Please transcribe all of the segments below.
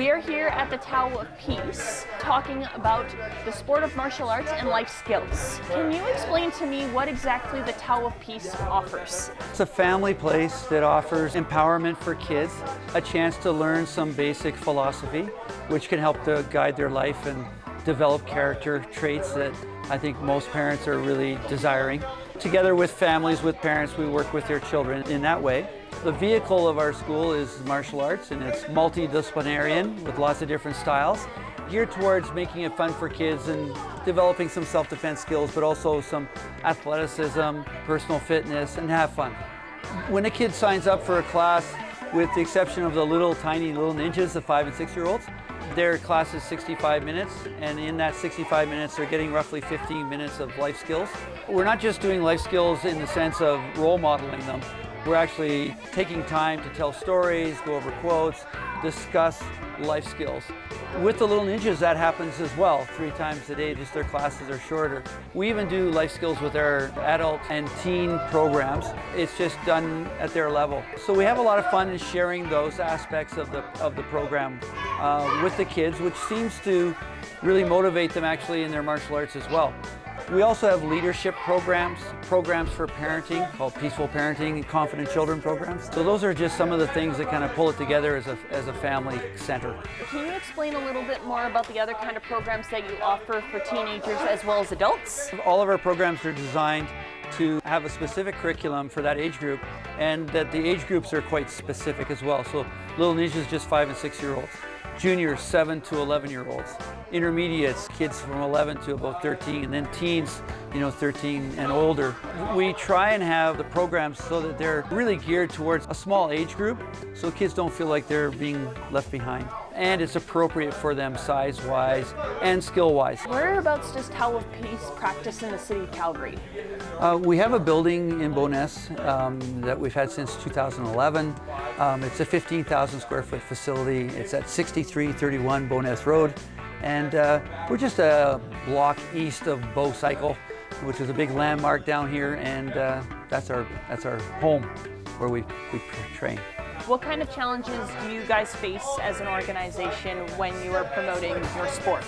We are here at the Tao of Peace talking about the sport of martial arts and life skills. Can you explain to me what exactly the Tao of Peace offers? It's a family place that offers empowerment for kids, a chance to learn some basic philosophy, which can help to guide their life and develop character traits that I think most parents are really desiring. Together with families, with parents, we work with their children in that way. The vehicle of our school is martial arts and it's multidisciplinarian with lots of different styles geared towards making it fun for kids and developing some self-defense skills but also some athleticism, personal fitness and have fun. When a kid signs up for a class with the exception of the little tiny little ninjas, the five and six year olds, their class is 65 minutes, and in that 65 minutes, they're getting roughly 15 minutes of life skills. We're not just doing life skills in the sense of role modeling them. We're actually taking time to tell stories, go over quotes, discuss life skills. With the Little Ninjas, that happens as well, three times a day, just their classes are shorter. We even do life skills with our adult and teen programs. It's just done at their level. So we have a lot of fun in sharing those aspects of the, of the program uh, with the kids, which seems to really motivate them actually in their martial arts as well. We also have leadership programs, programs for parenting called Peaceful Parenting and Confident Children programs. So those are just some of the things that kind of pull it together as a, as a family center. Can you explain a little bit more about the other kind of programs that you offer for teenagers as well as adults? All of our programs are designed to have a specific curriculum for that age group and that the age groups are quite specific as well. So Little Ninja is just five and six year olds juniors 7 to 11 year olds, intermediates, kids from 11 to about 13, and then teens, you know, 13 and older. We try and have the programs so that they're really geared towards a small age group so kids don't feel like they're being left behind. And it's appropriate for them size-wise and skill-wise. Whereabouts does Tao of Peace practice in the city of Calgary? Uh, we have a building in Bowness um, that we've had since 2011. Um, it's a 15,000 square foot facility. It's at 6331 Bowness Road. And uh, we're just a block east of Bow Cycle, which is a big landmark down here. And uh, that's, our, that's our home where we, we train. What kind of challenges do you guys face as an organization when you are promoting your sport?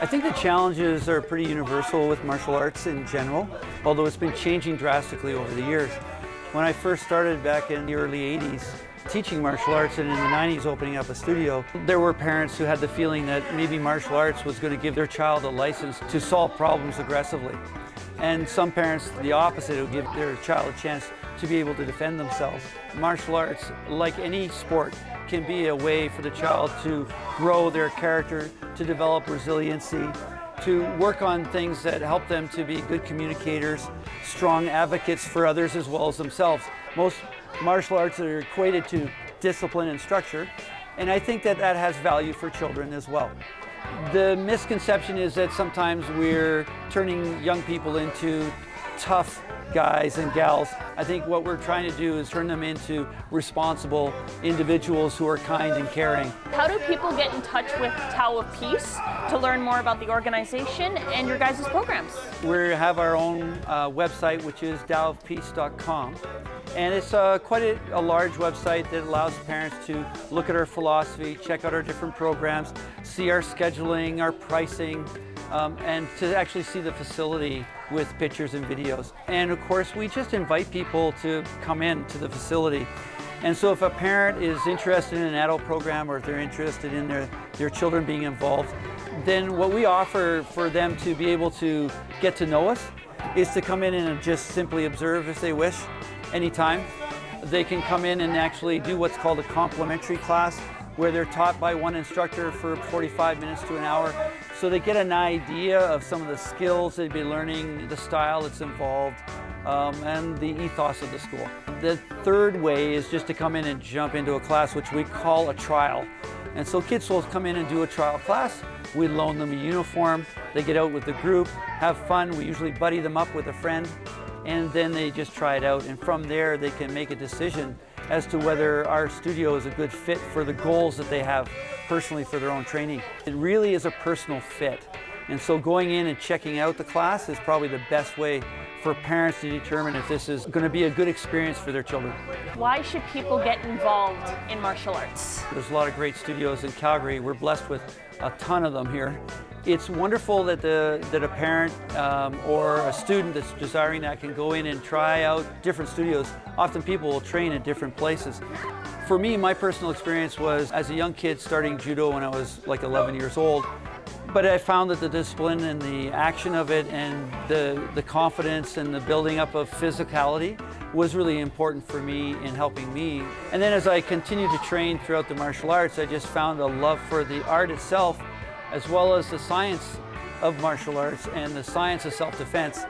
I think the challenges are pretty universal with martial arts in general, although it's been changing drastically over the years. When I first started back in the early 80s, teaching martial arts and in the 90s opening up a studio, there were parents who had the feeling that maybe martial arts was going to give their child a license to solve problems aggressively. And some parents, the opposite, would give their child a chance to be able to defend themselves. Martial arts, like any sport, can be a way for the child to grow their character, to develop resiliency, to work on things that help them to be good communicators, strong advocates for others as well as themselves. Most martial arts are equated to discipline and structure, and I think that that has value for children as well. The misconception is that sometimes we're turning young people into tough guys and gals. I think what we're trying to do is turn them into responsible individuals who are kind and caring. How do people get in touch with Tao of Peace to learn more about the organization and your guys' programs? We have our own uh, website, which is taoofpeace.com. And it's uh, quite a, a, large website that allows parents to look at our philosophy, check out our different programs, see our scheduling, our pricing, um, and to actually see the facility with pictures and videos. And of course, we just invite people to come in to the facility. And so if a parent is interested in an adult program or if they're interested in their, their children being involved, then what we offer for them to be able to get to know us is to come in and just simply observe if they wish anytime. They can come in and actually do what's called a complimentary class where they're taught by one instructor for 45 minutes to an hour. So they get an idea of some of the skills they'd be learning, the style that's involved, um, and the ethos of the school. The third way is just to come in and jump into a class which we call a trial. And so kids will come in and do a trial class. We loan them a uniform. They get out with the group, have fun. We usually buddy them up with a friend and then they just try it out. And from there, they can make a decision as to whether our studio is a good fit for the goals that they have personally for their own training. It really is a personal fit. And so going in and checking out the class is probably the best way for parents to determine if this is going to be a good experience for their children. Why should people get involved in martial arts? There's a lot of great studios in Calgary. We're blessed with a ton of them here. It's wonderful that, the, that a parent um, or a student that's desiring that can go in and try out different studios. Often people will train at different places. For me, my personal experience was as a young kid starting judo when I was like 11 years old. But I found that the discipline and the action of it and the, the confidence and the building up of physicality was really important for me in helping me. And then as I continued to train throughout the martial arts, I just found a love for the art itself as well as the science of martial arts and the science of self-defense.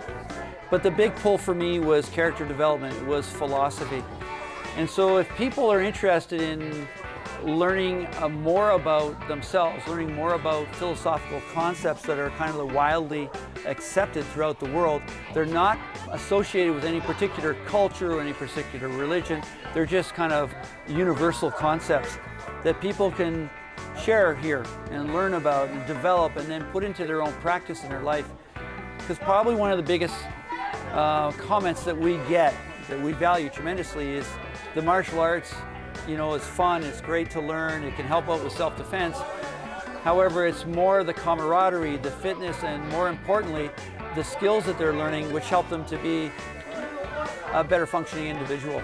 But the big pull for me was character development, was philosophy. And so if people are interested in learning uh, more about themselves, learning more about philosophical concepts that are kind of widely accepted throughout the world. They're not associated with any particular culture or any particular religion. They're just kind of universal concepts that people can share here and learn about and develop and then put into their own practice in their life. Because probably one of the biggest uh, comments that we get that we value tremendously is the martial arts you know, it's fun, it's great to learn, it can help out with self-defense. However, it's more the camaraderie, the fitness, and more importantly, the skills that they're learning which help them to be a better functioning individual.